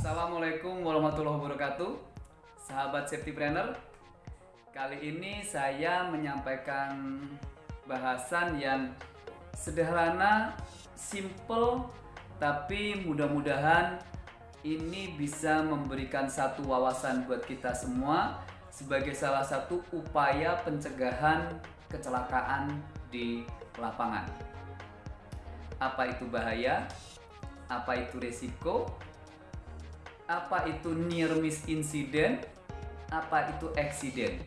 Assalamualaikum warahmatullahi wabarakatuh. Sahabat safety planner Kali ini saya menyampaikan bahasan yang sederhana, simple Tapi mudah-mudahan ini bisa memberikan satu wawasan buat kita semua Sebagai salah satu upaya pencegahan kecelakaan di lapangan. Apa itu bahaya? Apa itu resiko? apa itu near miss incident, apa itu accident.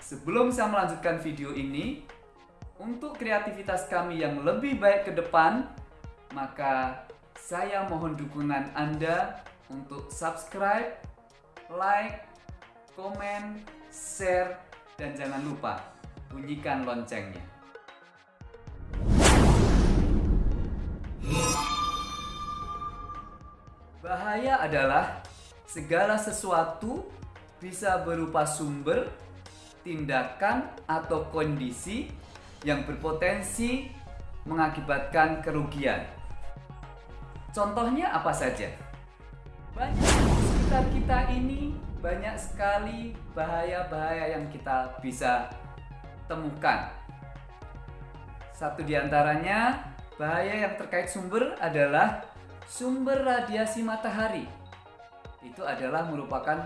Sebelum saya melanjutkan video ini, untuk kreativitas kami yang lebih baik ke depan, maka saya mohon dukungan Anda untuk subscribe, like, komen, share, dan jangan lupa bunyikan loncengnya. Bahaya adalah segala sesuatu bisa berupa sumber, tindakan, atau kondisi yang berpotensi mengakibatkan kerugian. Contohnya apa saja? Banyak sekitar kita ini banyak sekali bahaya-bahaya yang kita bisa temukan. Satu di antaranya bahaya yang terkait sumber adalah sumber radiasi matahari. Itu adalah merupakan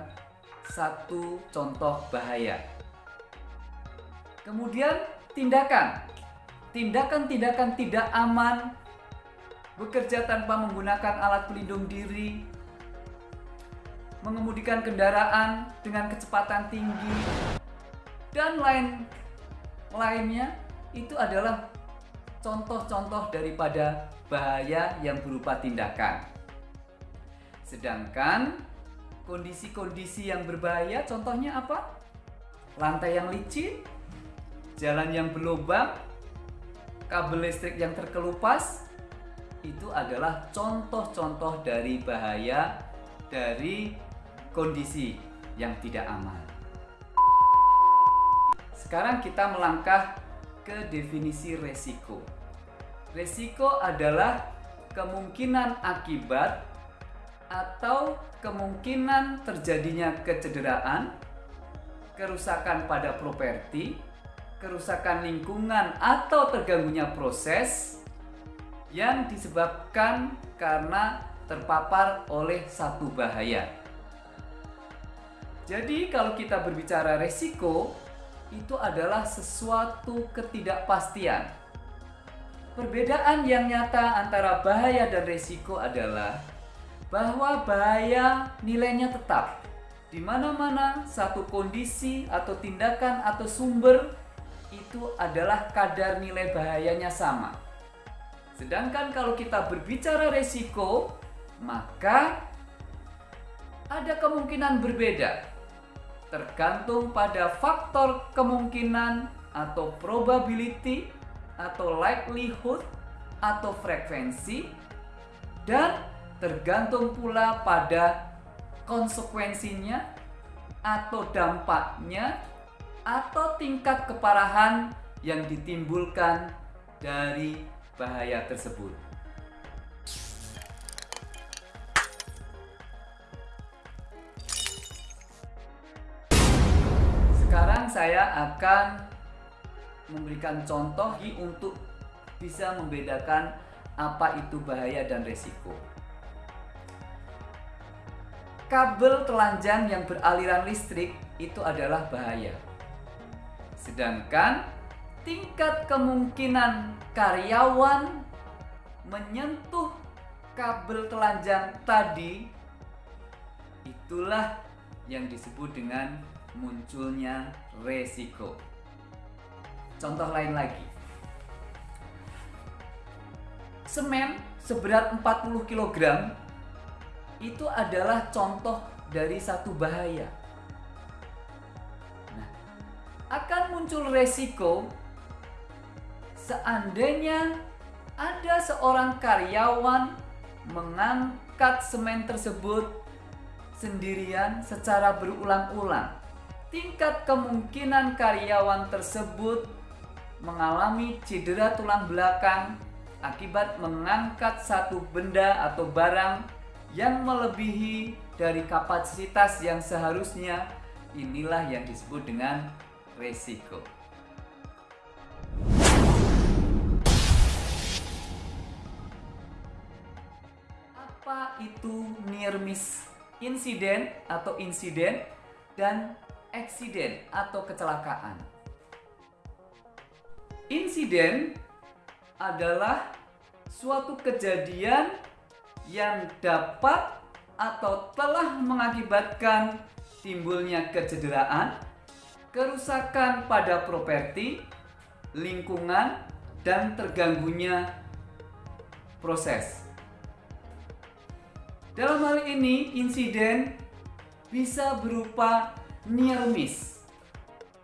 satu contoh bahaya. Kemudian tindakan. Tindakan-tindakan tidak aman bekerja tanpa menggunakan alat pelindung diri, mengemudikan kendaraan dengan kecepatan tinggi, dan lain lainnya itu adalah contoh-contoh daripada bahaya yang berupa tindakan. Sedangkan kondisi-kondisi yang berbahaya contohnya apa? Lantai yang licin, jalan yang berlubang, kabel listrik yang terkelupas, itu adalah contoh-contoh dari bahaya dari kondisi yang tidak aman. Sekarang kita melangkah ke definisi resiko. Resiko adalah kemungkinan akibat atau kemungkinan terjadinya kecederaan, kerusakan pada properti, kerusakan lingkungan atau terganggunya proses yang disebabkan karena terpapar oleh satu bahaya. Jadi kalau kita berbicara resiko, itu adalah sesuatu ketidakpastian. Perbedaan yang nyata antara bahaya dan resiko adalah bahwa bahaya nilainya tetap. Di mana-mana satu kondisi atau tindakan atau sumber itu adalah kadar nilai bahayanya sama. Sedangkan kalau kita berbicara resiko, maka ada kemungkinan berbeda. Tergantung pada faktor kemungkinan atau probability atau likelihood atau frekuensi dan tergantung pula pada konsekuensinya atau dampaknya atau tingkat keparahan yang ditimbulkan dari bahaya tersebut. Sekarang saya akan memberikan contoh untuk bisa membedakan apa itu bahaya dan resiko. Kabel telanjang yang beraliran listrik itu adalah bahaya. Sedangkan tingkat kemungkinan karyawan menyentuh kabel telanjang tadi itulah yang disebut dengan munculnya resiko. Contoh lain lagi. Semen seberat 40 kg itu adalah contoh dari satu bahaya. Nah, akan muncul resiko seandainya ada seorang karyawan mengangkat semen tersebut sendirian secara berulang-ulang, tingkat kemungkinan karyawan tersebut mengalami cedera tulang belakang akibat mengangkat satu benda atau barang yang melebihi dari kapasitas yang seharusnya inilah yang disebut dengan resiko. Itu near miss insiden atau insiden dan eksiden atau kecelakaan? Insiden adalah suatu kejadian yang dapat atau telah mengakibatkan timbulnya kecederaan, kerusakan pada properti, lingkungan, dan terganggunya proses. Dalam hal ini, insiden bisa berupa near miss.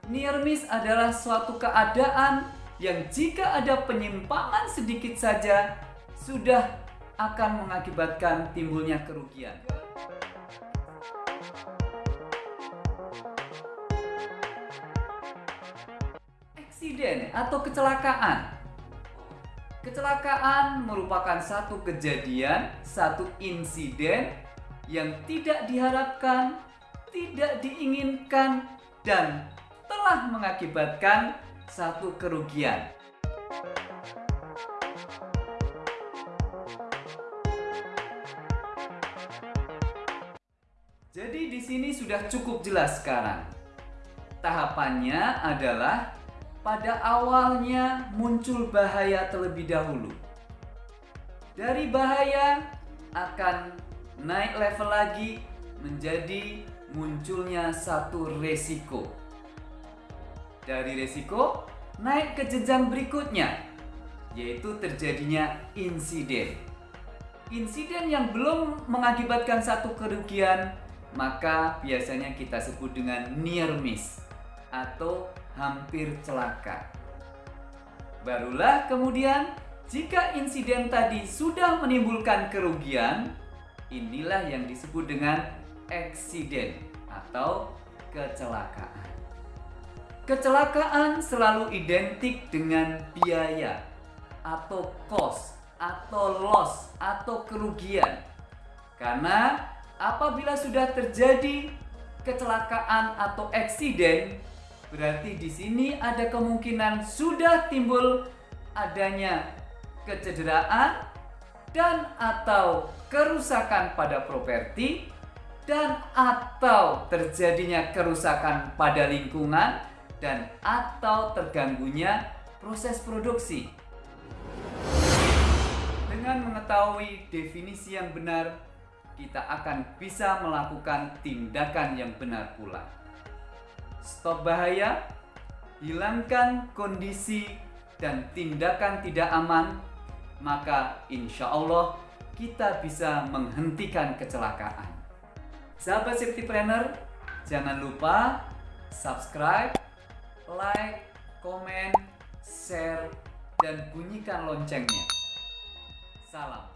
Near miss adalah suatu keadaan yang jika ada penyimpangan sedikit saja sudah akan mengakibatkan timbulnya kerugian. Eksiden atau kecelakaan. Kecelakaan merupakan satu kejadian, satu insiden yang tidak diharapkan, tidak diinginkan, dan telah mengakibatkan satu kerugian. Jadi di sini sudah cukup jelas sekarang. Tahapannya adalah pada awalnya muncul bahaya terlebih dahulu. Dari bahaya akan naik level lagi menjadi munculnya satu resiko. Dari resiko naik ke jenjang berikutnya yaitu terjadinya insiden. Insiden yang belum mengakibatkan satu kerugian maka biasanya kita sebut dengan near miss atau hampir celaka. Barulah kemudian jika insiden tadi sudah menimbulkan kerugian, inilah yang disebut dengan eksiden atau kecelakaan. Kecelakaan selalu identik dengan biaya atau cost atau loss atau kerugian. Karena apabila sudah terjadi kecelakaan atau eksiden, berarti di sini ada kemungkinan sudah timbul adanya kecederaan dan atau kerusakan pada properti dan atau terjadinya kerusakan pada lingkungan dan atau terganggunya proses produksi. Dengan mengetahui definisi yang benar kita akan bisa melakukan tindakan yang benar pula. Stop bahaya, hilangkan kondisi dan tindakan tidak aman, maka insya Allah kita bisa menghentikan kecelakaan. Sahabat safety planner, jangan lupa subscribe, like, komen, share, dan bunyikan loncengnya. Salam.